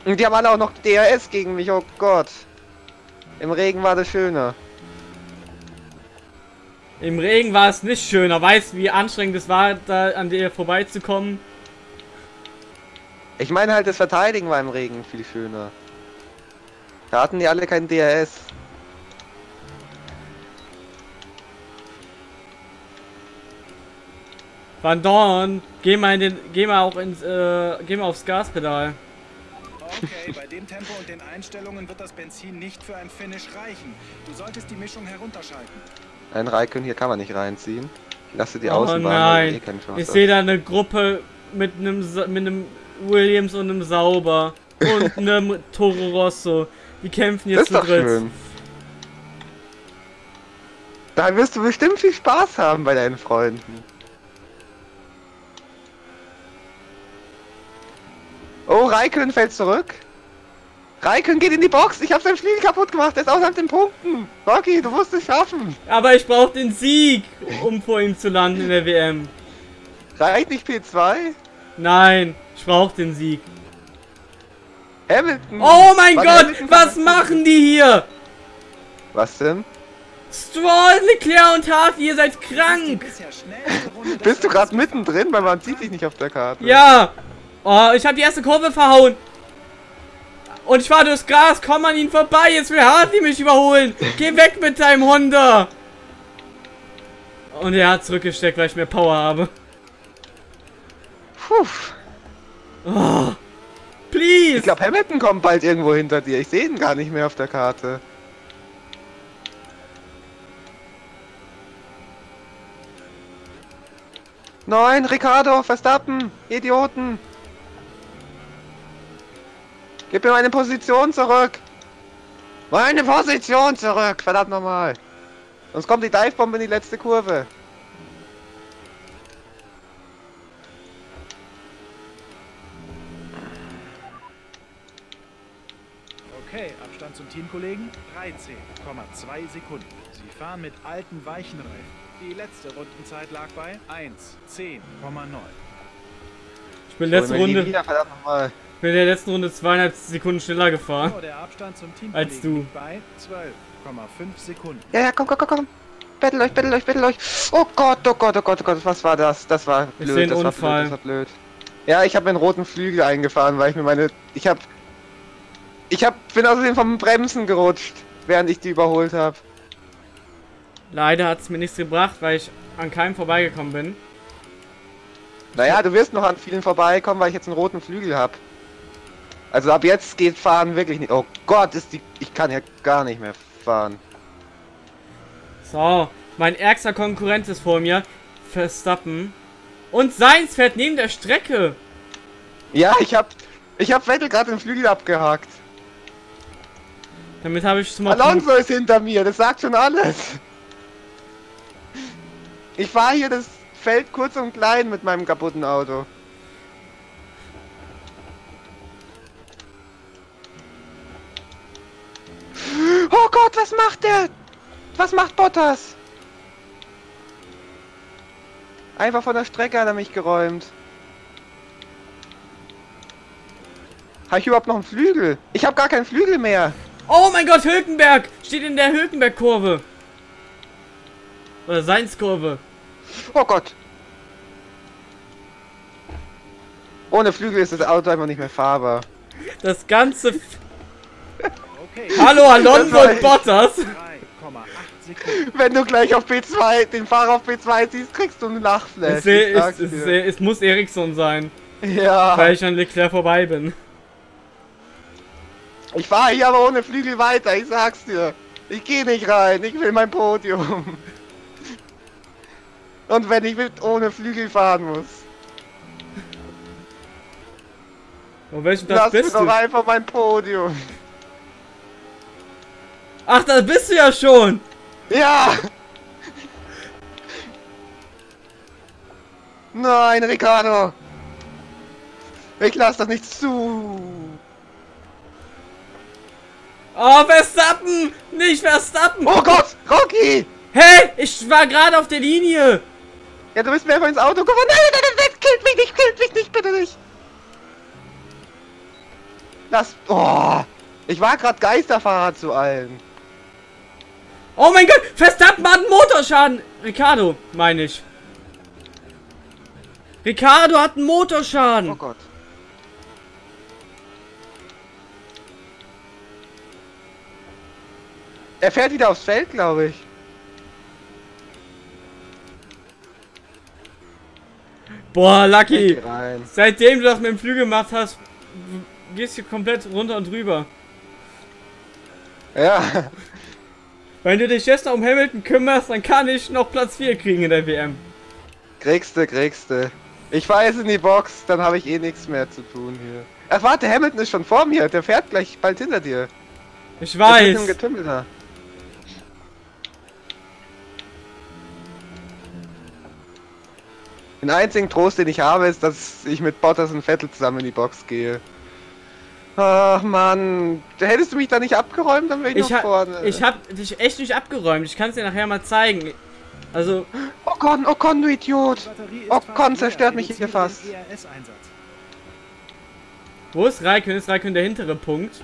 Und die haben alle auch noch DRS gegen mich, oh Gott. Im Regen war das schöner. Im Regen war es nicht schöner. Weißt du, wie anstrengend es war, da an dir vorbeizukommen? Ich meine halt, das Verteidigen war im Regen viel schöner. Da hatten die alle kein DRS. Van Dorn, geh mal in den, geh mal auch ins, äh, geh mal aufs Gaspedal. Okay, bei dem Tempo und den Einstellungen wird das Benzin nicht für ein Finish reichen. Du solltest die Mischung herunterschalten. Ein Raikön hier kann man nicht reinziehen. Ich lasse die Oh Außenbahn weil nein. eh Ich sehe da eine Gruppe mit einem, mit einem Williams und einem Sauber und einem Toro Rosso. Die kämpfen Das jetzt ist zu dritt. schön. Da wirst du bestimmt viel Spaß haben bei deinen Freunden. Raikön fällt zurück. Raikön geht in die Box. Ich habe sein Flügel kaputt gemacht. Er ist außerhalb den Punkten. Rocky, du musst es schaffen. Aber ich brauche den Sieg, um vor ihm zu landen in der WM. Reicht nicht P2? Nein, ich brauche den Sieg. Hamilton. Oh mein Gott, Hamilton was machen die hier? Was denn? Stroll, Leclerc und Harvey, ihr seid krank. Bist du gerade mittendrin, weil man sieht sich nicht auf der Karte. Ja. Oh, ich habe die erste Kurve verhauen. Und ich war durchs Gras, komm an ihn vorbei, jetzt will Hartley mich überholen. Geh weg mit deinem Honda. Und er hat zurückgesteckt, weil ich mehr Power habe. Puh. Oh, Ich please. glaube, Hamilton kommt bald irgendwo hinter dir. Ich sehe ihn gar nicht mehr auf der Karte. Nein, Ricardo, Verstappen, Idioten. Gib mir meine Position zurück! Meine Position zurück! Verdammt nochmal! Sonst kommt die Divebombe in die letzte Kurve. Okay, Abstand zum Teamkollegen 13,2 Sekunden. Sie fahren mit alten Weichenreifen. Die letzte Rundenzeit lag bei 1,10,9. Ich bin letzte Runde, Wieder, bin in der letzten Runde zweieinhalb Sekunden schneller gefahren. So, der Abstand zum Teamkollegen Als du. bei 12,5 Sekunden. Ja, ja, komm, komm, komm, komm. Bettel euch, bettel euch, bettel euch. Oh Gott, oh Gott, oh Gott, oh Gott, was war das? Das war blöd, das war Unfall. blöd, das war blöd. Ja, ich habe einen roten Flügel eingefahren, weil ich mir meine... Ich hab... Ich hab... bin außerdem vom Bremsen gerutscht, während ich die überholt habe. Leider hat es mir nichts gebracht, weil ich an keinem vorbeigekommen bin. Naja, du wirst noch an vielen vorbeikommen, weil ich jetzt einen roten Flügel habe. Also ab jetzt geht Fahren wirklich nicht... Oh Gott, ist die... Ich kann ja gar nicht mehr fahren. So, mein ärgster Konkurrent ist vor mir. Verstappen. Und Seins fährt neben der Strecke. Ja, ich hab... Ich hab Vettel gerade den Flügel abgehakt. Damit habe ich schon mal... Alonso ist hinter mir, das sagt schon alles. Ich fahre hier das Feld kurz und klein mit meinem kaputten Auto. Oh Gott, was macht der? Was macht Bottas? Einfach von der Strecke hat er mich geräumt. Habe ich überhaupt noch einen Flügel? Ich habe gar keinen Flügel mehr. Oh mein Gott, Hülkenberg! Steht in der Hülkenberg-Kurve. Oder Seins-Kurve. Oh Gott. Ohne Flügel ist das Auto einfach nicht mehr fahrbar. Das ganze... F Okay, Hallo Alonso und Bottas! 3,8 Sekunden. Wenn du gleich auf B2, den Fahrer auf B2 siehst, kriegst du einen Lachflash. Es, sag's es, es muss Ericsson sein, ja. weil ich an Leclerc vorbei bin. Ich fahre hier aber ohne Flügel weiter, ich sag's dir. Ich gehe nicht rein, ich will mein Podium. Und wenn ich mit ohne Flügel fahren muss, Auf welchem Platz lass mir bist doch du? einfach mein Podium. Ach, da bist du ja schon! Ja! Nein, Ricardo! Ich lass das nicht zu! Oh, Verstappen! Nicht Verstappen! Oh Gott! Rocky! Hey, ich war gerade auf der Linie! Ja, du bist mir einfach ins Auto gefahren. Nein, nein, nein, nein, killt mich nicht, killt mich nicht, bitte nicht! Lass... Oh! Ich war gerade Geisterfahrer zu allen. Oh mein Gott, Verstappen hat einen Motorschaden! Ricardo, meine ich. Ricardo hat einen Motorschaden! Oh Gott. Er fährt wieder aufs Feld, glaube ich. Boah, Lucky! Seitdem du das mit dem Flügel gemacht hast, gehst du komplett runter und drüber. Ja. Wenn du dich jetzt noch um Hamilton kümmerst, dann kann ich noch Platz 4 kriegen in der WM. Kriegste, kriegste. Ich fahr jetzt in die Box, dann habe ich eh nichts mehr zu tun hier. Ach warte, Hamilton ist schon vor mir. Der fährt gleich bald hinter dir. Ich weiß. dem Getümmel da. Den einzigen Trost, den ich habe, ist, dass ich mit Bottas und Vettel zusammen in die Box gehe. Ach Mann, hättest du mich da nicht abgeräumt, dann wäre ich, Ich, noch vorne. ich hab dich echt nicht abgeräumt. Ich kann es dir nachher mal zeigen. Also, Ocon, Ocon, du Idiot! Oh, zerstört mich hier fast. wo ist Raikön? Ist Raikön der hintere Punkt?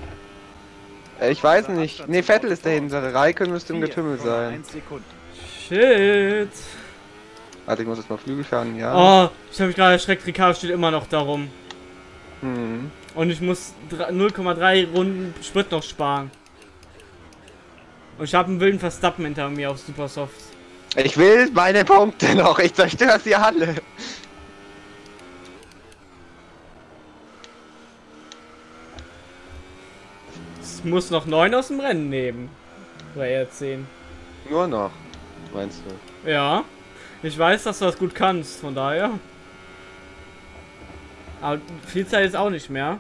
Äh, Ich weiß nicht. Nee, Vettel ist der hintere. Raikön müsste im Getümmel sein. 4,1 Sekunden. Shit. Warte, ich muss jetzt mal Flügel fahren, ja. Oh, ich habe mich gerade erschreckt. Ricardo steht immer noch darum. Hm. Und ich muss dr- 0,3 Runden Sprit noch sparen. Und ich habe einen wilden Verstappen hinter mir auf Supersoft. Ich will meine Punkte noch. Ich zerstöre sie alle. Ich muss noch 9 aus dem Rennen nehmen. Oder eher 10. Nur noch, meinst du? Ja. Ich weiß, dass du das gut kannst, von daher. Aber viel Zeit ist auch nicht mehr.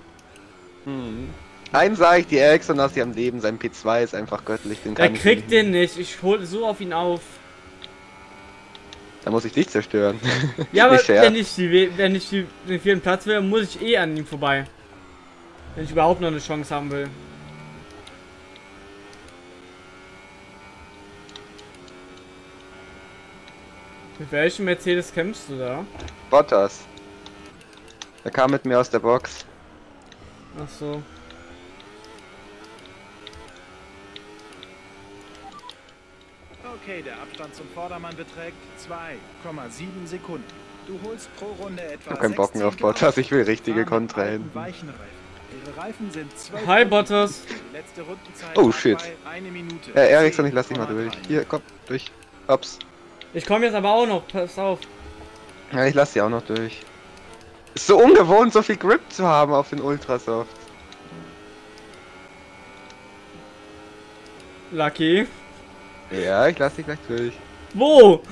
Hm. Einen sage ich dir, Ericsson dass sie am Leben. Sein P2 ist einfach göttlich. Den Er kann ich kriegt den nicht. Ich hol so auf ihn auf. Da muss ich dich zerstören. Ja, aber wenn ich, die, We- wenn ich die, den vierten Platz will, muss ich eh an ihm vorbei. Wenn ich überhaupt noch eine Chance haben will. Mit welchem Mercedes kämpfst du da? Bottas. Er kam mit mir aus der Box. Ach so. Okay, der Abstand zum Vordermann beträgt 2,7 Sekunden. Du holst pro Runde etwa Ich hab keinen Bock mehr auf Bottas, ich will richtige Kontra 12 Hi. Bottas. Die letzte Rundenzeit Oh, shit. bei eine Minute. Äh, Ericsson, ich lass dich mal durch. 10,3. Hier, komm, durch. Hops. Ich komme jetzt aber auch noch, pass auf. Ja, ich lass sie auch noch durch. Ist so ungewohnt, so viel Grip zu haben auf den Ultrasoft. Lucky. Ja, ich lass dich gleich durch. Wo?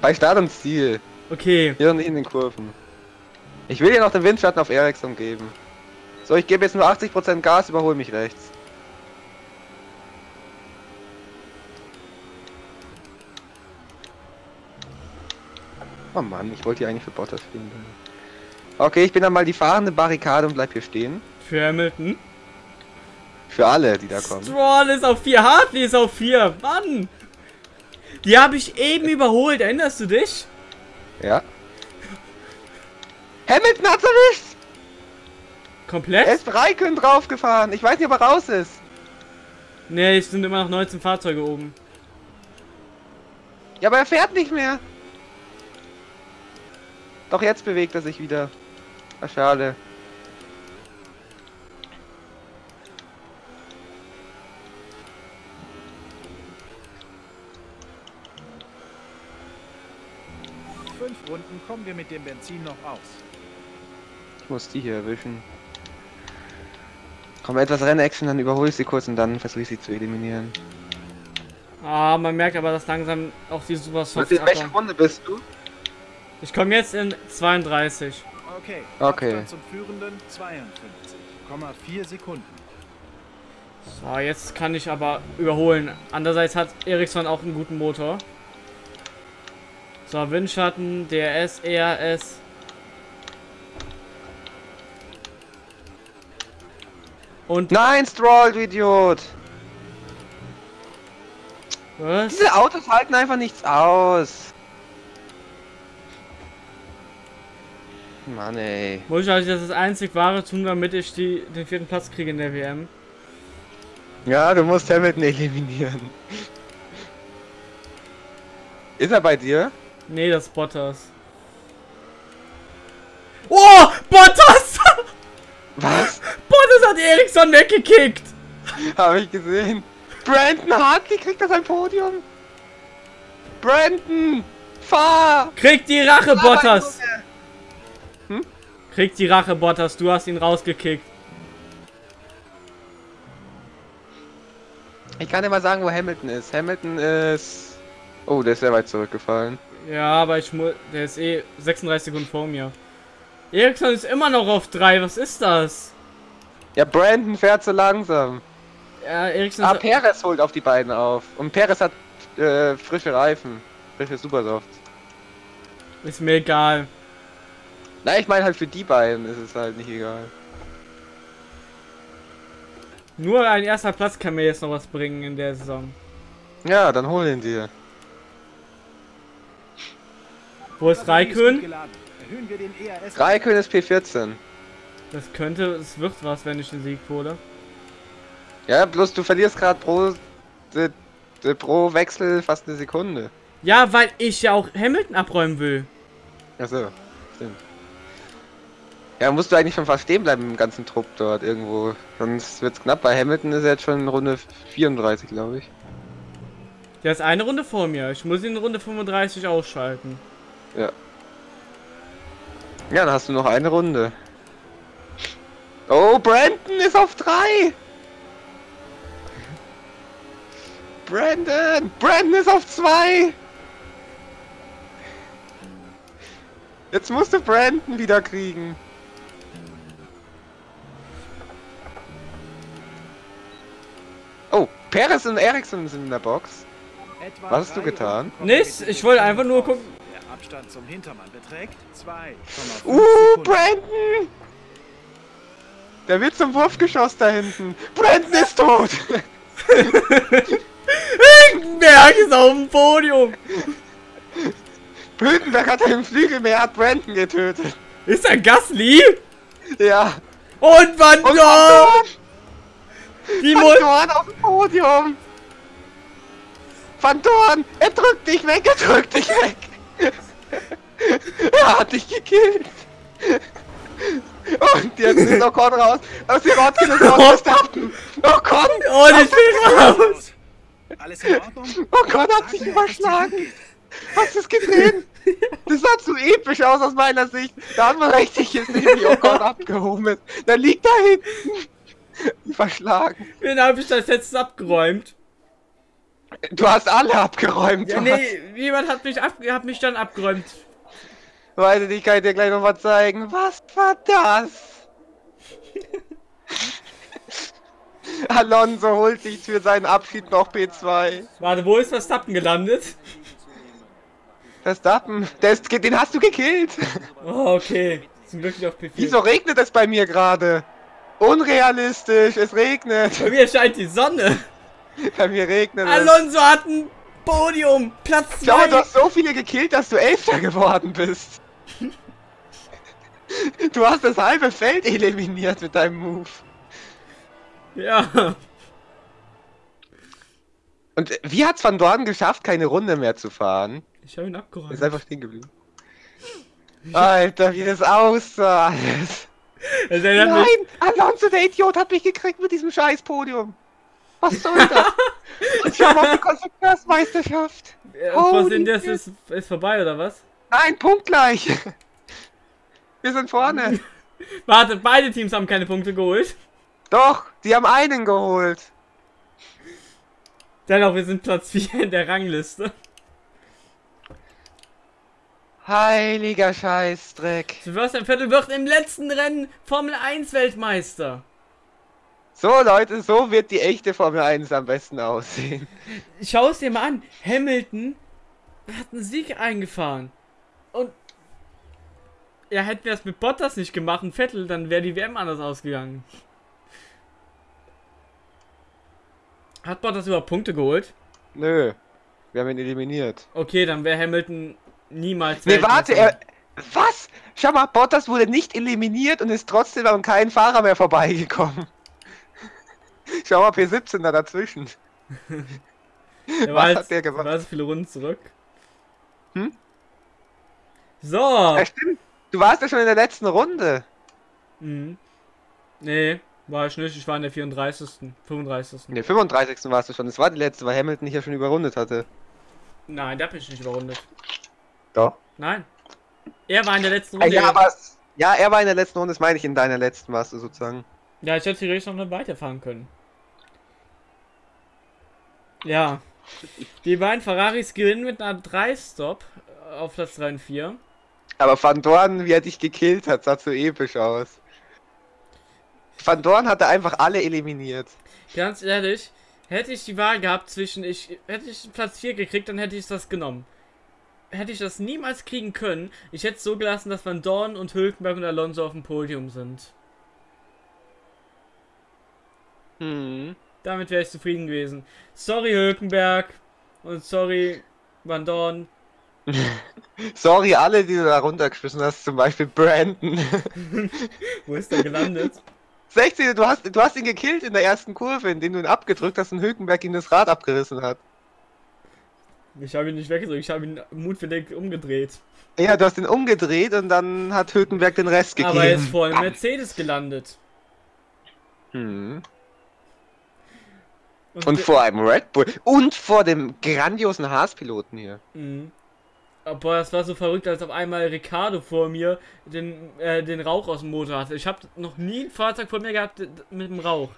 Bei Start und Ziel. Okay. Hier und in den Kurven. Ich will dir noch den Windschatten auf Ericsson geben. So, ich gebe jetzt nur 80% Gas, überhol mich rechts. Oh Mann, ich wollte hier eigentlich für Bottas spielen. Okay, ich bin dann mal die fahrende Barrikade und bleib hier stehen. Für Hamilton. Für alle, die da kommen. Stroll ist auf 4, Hartley ist auf 4. Mann! Die habe ich eben überholt, erinnerst du dich? Ja. Hamilton hat's erwischt! Er Komplett? ist Raikön draufgefahren. Ich weiß nicht, ob er raus ist. Ne, es sind immer noch 19 Fahrzeuge oben. Ja, aber er fährt nicht mehr. Doch jetzt bewegt er sich wieder. Ah, schade. Fünf Runden kommen wir mit dem Benzin noch aus. Ich muss die hier erwischen. Komm, etwas Rennaction, dann überhole ich sie kurz und dann versuche ich sie zu eliminieren. Ah, man merkt aber, dass langsam auch die Super Soft in welcher abbauen. Runde bist du? Ich komme jetzt in 32. Okay, Okay. Abstand zum Führenden 52,4 Sekunden. So, jetzt kann ich aber überholen. Andererseits hat Ericsson auch einen guten Motor. So, Windschatten, DRS, ERS. Und Nein, Stroll, du Idiot! was? Diese Autos halten einfach nichts aus. Mann ey. Muss ich also das einzig wahre tun, damit ich die, den vierten Platz kriege in der WM? Ja, du musst Hamilton eliminieren. Ist er bei dir? Nee, das ist Bottas. Oh! Bottas! Was? Bottas hat Ericsson weggekickt! Habe ich gesehen. Brandon Hartley kriegt das ein Podium. Brandon, fahr! Krieg die Rache, Bottas! Krieg die Rache, Bottas, du hast ihn rausgekickt. Ich kann dir mal sagen, wo Hamilton ist. Hamilton ist... Oh, der ist sehr weit zurückgefallen. Ja, aber ich muss. Der ist eh 36 Sekunden vor mir. Ericsson ist immer noch auf 3, was ist das? Ja, Brandon fährt so langsam. Ja, Ericsson Ah. Perez holt auf die beiden auf. Und Perez hat äh, frische Reifen. Frische Supersoft. Ist mir egal. Na, ich meine halt für die beiden ist es halt nicht egal. Nur ein erster Platz kann mir jetzt noch was bringen in der Saison. Ja, dann hol ihn dir. Wo ist Raikön? Raikön ist P14. Das könnte, es wird was, wenn ich den Sieg hole. Ja, bloß du verlierst gerade pro, de, de, pro Wechsel fast eine Sekunde. Ja, weil ich ja auch Hamilton abräumen will. Achso. Ja, musst du eigentlich schon fast stehen bleiben im ganzen Trupp dort irgendwo. Sonst wird's knapp. Bei Hamilton ist er jetzt schon in Runde 34, glaube ich. Der ist eine Runde vor mir. Ich muss ihn in Runde 35 ausschalten. Ja. Ja, dann hast du noch eine Runde. Oh, Brandon ist auf 3! Brandon! Brandon ist auf 2! Jetzt musst du Brandon wieder kriegen. Perez und Ericsson sind in der Box. Etwa Was hast du getan? Nichts, ich wollte einfach nur gucken. Der Abstand zum Hintermann beträgt 2,5 Uh. Brandon! Der wird zum Wurfgeschoss da hinten. Brandon ist tot! Berg ist auf dem Podium. Hülkenberg hat einen Flügel mehr, hat Brandon getötet. Ist er Gasly? Ja. Und Van Und Dorn! Die Dorn auf dem Podium. Van Dorn, er drückt dich weg, er drückt dich weg. er hat dich gekillt. Und jetzt ist Ocon raus. Aus dem Rotkin ist raus. Verstappen. Ocon. Oh, ich bin raus! Alles in Ordnung? Ocon hat sich überschlagen. Hast du es gesehen? Das sah zu episch aus aus meiner Sicht. Da hat man richtig gesehen, wie Ocon abgehoben ist. Da liegt da hinten. Verschlagen. Wen habe ich das jetzt abgeräumt? Du hast alle abgeräumt. Ja, nee, jemand hat mich, ab, hat mich dann abgeräumt. Weiß ich nicht, kann ich dir gleich noch mal zeigen. Was war das? Alonso holt sich für seinen Abschied noch P2. Warte, wo ist Verstappen gelandet? Verstappen, ist, den hast du gekillt. Oh, okay. Zum Glück nicht auf P4. Wieso regnet es bei mir gerade? Unrealistisch, es regnet. Bei mir scheint die Sonne. Bei mir regnet es. Alonso hat ein Podium. Platz Schau mal, du 2. hast so viele gekillt, dass du Elfter geworden bist. Du hast das halbe Feld eliminiert mit deinem Move. Ja. Und wie hat's Van Dorn geschafft, keine Runde mehr zu fahren? Ich habe ihn Ist abgeräumt. einfach stehen geblieben. Alter, wie das aussah alles. Nein, Alonso, der Idiot, hat mich gekriegt mit diesem scheiß Podium. Was soll das? Ich schau mal auf die Konstrukteursmeisterschaft. Holy was sind das ist, ist vorbei oder was? Nein, punktgleich. Wir sind vorne. Warte, beide Teams haben keine Punkte geholt. Doch, die haben einen geholt. Dennoch, wir sind Platz 4 in der Rangliste. Heiliger Scheißdreck. Sebastian Vettel wird im letzten Rennen Formel 1 Weltmeister. So Leute, so wird die echte Formel 1 am besten aussehen. Schau es dir mal an. Hamilton hat einen Sieg eingefahren. Und ja, hätten wir das mit Bottas nicht gemacht und Vettel, dann wäre die WM anders ausgegangen. Hat Bottas überhaupt Punkte geholt? Nö, wir haben ihn eliminiert. Okay, dann wäre Hamilton niemals. Nee, warte, er... Was? Schau mal, Bottas wurde nicht eliminiert und ist trotzdem an kein Fahrer mehr vorbeigekommen. Schau mal, P17 da dazwischen. Der was war hat der gemacht? War so viele Runden zurück. Hm? So. Ja, stimmt. Du warst ja schon in der letzten Runde. Mhm. Nee, war ich nicht. Ich war in der 34. 35. Ne, 35. warst du schon. Das war die letzte, weil Hamilton dich ja schon überrundet hatte. Nein, der hat mich nicht überrundet. Doch. Nein. Er war in der letzten Ah, Runde. ja, aber... Ja, er war in der letzten Runde, das meine ich in deiner letzten warst du sozusagen. Ja, ich hätte theoretisch noch nicht weiterfahren können. Ja. Die beiden Ferraris gewinnen mit einer 3-Stop auf Platz 3 und 4. Aber Van Dorn, wie er dich gekillt hat, sah so episch aus. Van Dorn hatte einfach alle eliminiert. Ganz ehrlich, hätte ich die Wahl gehabt zwischen ich hätte ich Platz 4 gekriegt, dann hätte ich das genommen. Hätte ich das niemals kriegen können, ich hätte es so gelassen, dass Van Dorn und Hülkenberg und Alonso auf dem Podium sind. Hm. Damit wäre ich zufrieden gewesen. Sorry Hülkenberg und sorry Van Dorn. Sorry, alle, die du da runtergeschmissen hast, zum Beispiel Brandon. Wo ist der gelandet? 16, du hast, du hast ihn gekillt in der ersten Kurve, indem du ihn abgedrückt hast und Hülkenberg ihm das Rad abgerissen hat. Ich habe ihn nicht weggedrückt, ich habe ihn mutwillig umgedreht. Ja, du hast ihn umgedreht und dann hat Hülkenberg den Rest gegeben. Aber er ist vor dem Mercedes gelandet. Hm. Und vor einem Red Bull. Und vor dem grandiosen Haas-Piloten hier. Mhm. Aber das war so verrückt, als auf einmal Ricardo vor mir den, äh, den Rauch aus dem Motor hatte. Ich habe noch nie ein Fahrzeug vor mir gehabt mit dem Rauch.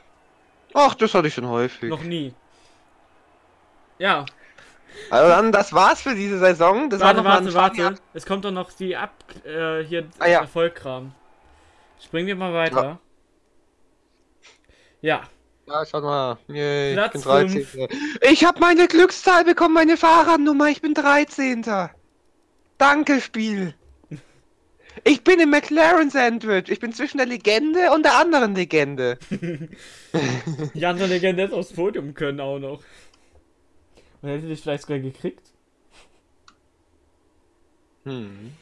Ach, das hatte ich schon häufig. Noch nie. Ja, Also dann, das war's für diese Saison. Das warte, war noch mal warte, warte. Es kommt doch noch die Ab... Äh, hier Ah, ja. Erfolgkram. Springen wir mal weiter. Ja. Ja, schaut mal. Yay, Platz ich bin 13. Ich habe meine Glückszahl bekommen, meine Fahrradnummer. Ich bin 13. Danke, Spiel. Ich bin im McLaren Sandwich. Ich bin zwischen der Legende und der anderen Legende. Die andere Legende hätte aufs Podium können auch noch. Und hätte dich vielleicht sogar gekriegt. Hm.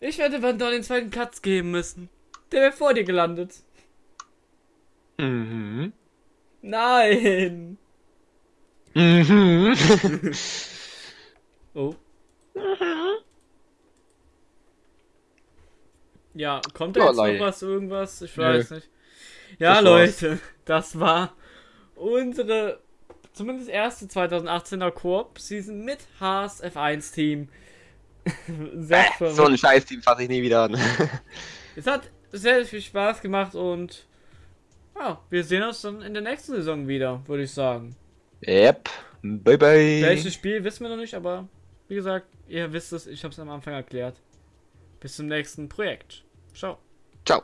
Ich werde Van Dorn den zweiten Platz geben müssen. Der wäre vor dir gelandet. Mhm. Nein. Mhm. Oh. Ja, kommt da jetzt noch was, irgendwas? Ich Nö. weiß nicht. Ja, Das war's. Leute, das war unsere zumindest erste 2018er Koop-Season mit Haas F1 Team. Sehr Äh, verrückt. so ein Scheiß-Team fasse ich nie wieder an. Es hat sehr viel Spaß gemacht und ja, wir sehen uns dann in der nächsten Saison wieder, würde ich sagen. yep. Bye bye. Welches Spiel wissen wir noch nicht, aber wie gesagt, ihr wisst es, ich habe es am Anfang erklärt. Bis zum nächsten Projekt. Ciao. Ciao.